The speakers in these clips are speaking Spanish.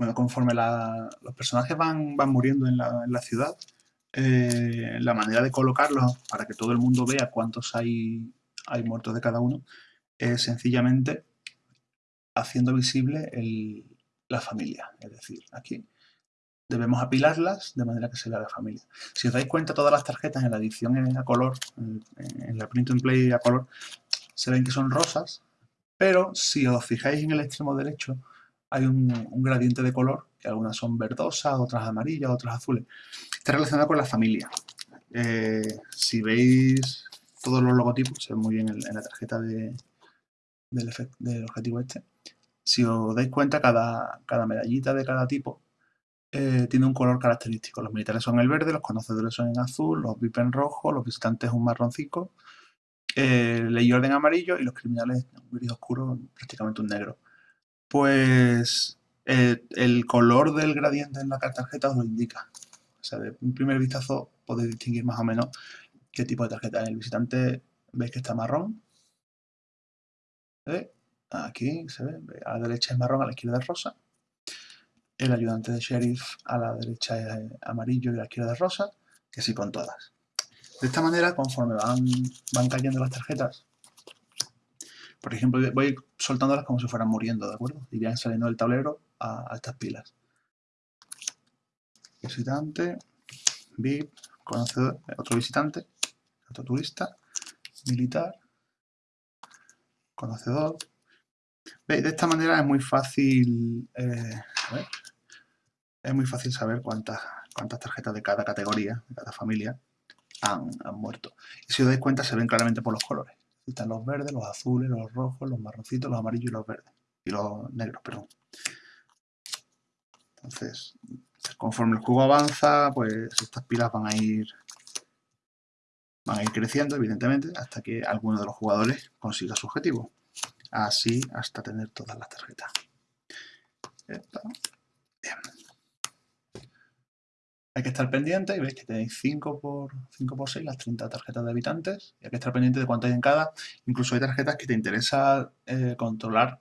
Bueno, conforme los personajes van, van muriendo en la, ciudad, eh, la manera de colocarlos para que todo el mundo vea cuántos hay, hay muertos de cada uno es sencillamente haciendo visible la familia. Es decir, aquí debemos apilarlas de manera que se vea la familia. Si os dais cuenta, todas las tarjetas en la edición a color, en la print and play a color, se ven que son rosas, pero si os fijáis en el extremo derecho, hay un, gradiente de color, que algunas son verdosas, otras amarillas, otras azules. Está relacionado con la familia. Eh, si veis todos los logotipos, se ven muy bien en, la tarjeta de, del, objetivo este. Si os dais cuenta, cada, cada medallita de cada tipo eh, tiene un color característico. Los militares son el verde, los conocedores son en azul, los VIP en rojo, los visitantes un marroncito, eh, ley orden amarillo y los criminales un gris oscuro, prácticamente un negro. Pues eh, el color del gradiente en la tarjeta os lo indica. O sea, de un primer vistazo podéis distinguir más o menos qué tipo de tarjeta es. El visitante veis que está marrón. ¿Se ve? Aquí se ve, a la derecha es marrón, a la izquierda es rosa el ayudante de sheriff a la derecha es amarillo y a la izquierda es rosa, que sí con todas. De esta manera, conforme van, van cayendo las tarjetas, por ejemplo, voy soltándolas como si fueran muriendo, ¿de acuerdo? Irían saliendo del tablero a, estas pilas. Visitante, VIP, conocedor, otro visitante, otro turista, militar, conocedor. ¿Veis? De esta manera es muy fácil... Eh, es muy fácil saber cuántas, cuántas tarjetas de cada categoría, de cada familia, han, muerto. Y si os dais cuenta, se ven claramente por los colores. Están los verdes, los azules, los rojos, los marroncitos, los amarillos y los verdes. Y los negros, perdón. Entonces, conforme el juego avanza, pues estas pilas van a ir van a ir creciendo, evidentemente, hasta que alguno de los jugadores consiga su objetivo. Así hasta tener todas las tarjetas. Hay que estar pendiente y veis que tenéis 5 por, 5 por 6, las 30 tarjetas de habitantes. Y hay que estar pendiente de cuánto hay en cada. Incluso hay tarjetas que te interesa eh, controlar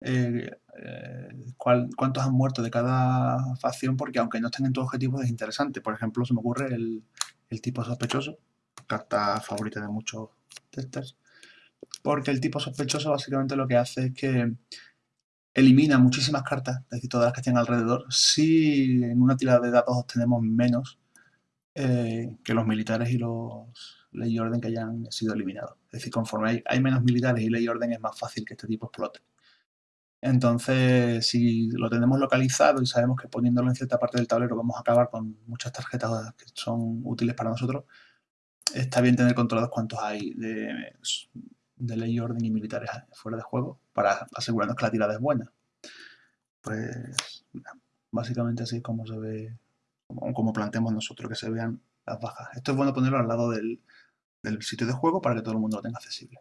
eh, eh, cuántos han muerto de cada facción, porque aunque no estén en tu objetivo es interesante. Por ejemplo, se me ocurre el, el tipo sospechoso, carta favorita de muchos testers. Porque el tipo sospechoso básicamente lo que hace es que elimina muchísimas cartas, es decir, todas las que estén alrededor, si en una tirada de datos obtenemos menos eh, que los militares y los ley y orden que hayan sido eliminados. Es decir, conforme hay, menos militares y ley y orden es más fácil que este tipo explote. Entonces, si lo tenemos localizado y sabemos que poniéndolo en cierta parte del tablero vamos a acabar con muchas tarjetas que son útiles para nosotros, está bien tener controlados cuántos hay de, de ley, orden y militares fuera de juego para asegurarnos que la tirada es buena. Pues básicamente así es como se ve, como, planteamos nosotros que se vean las bajas. Esto es bueno ponerlo al lado del, del sitio de juego para que todo el mundo lo tenga accesible.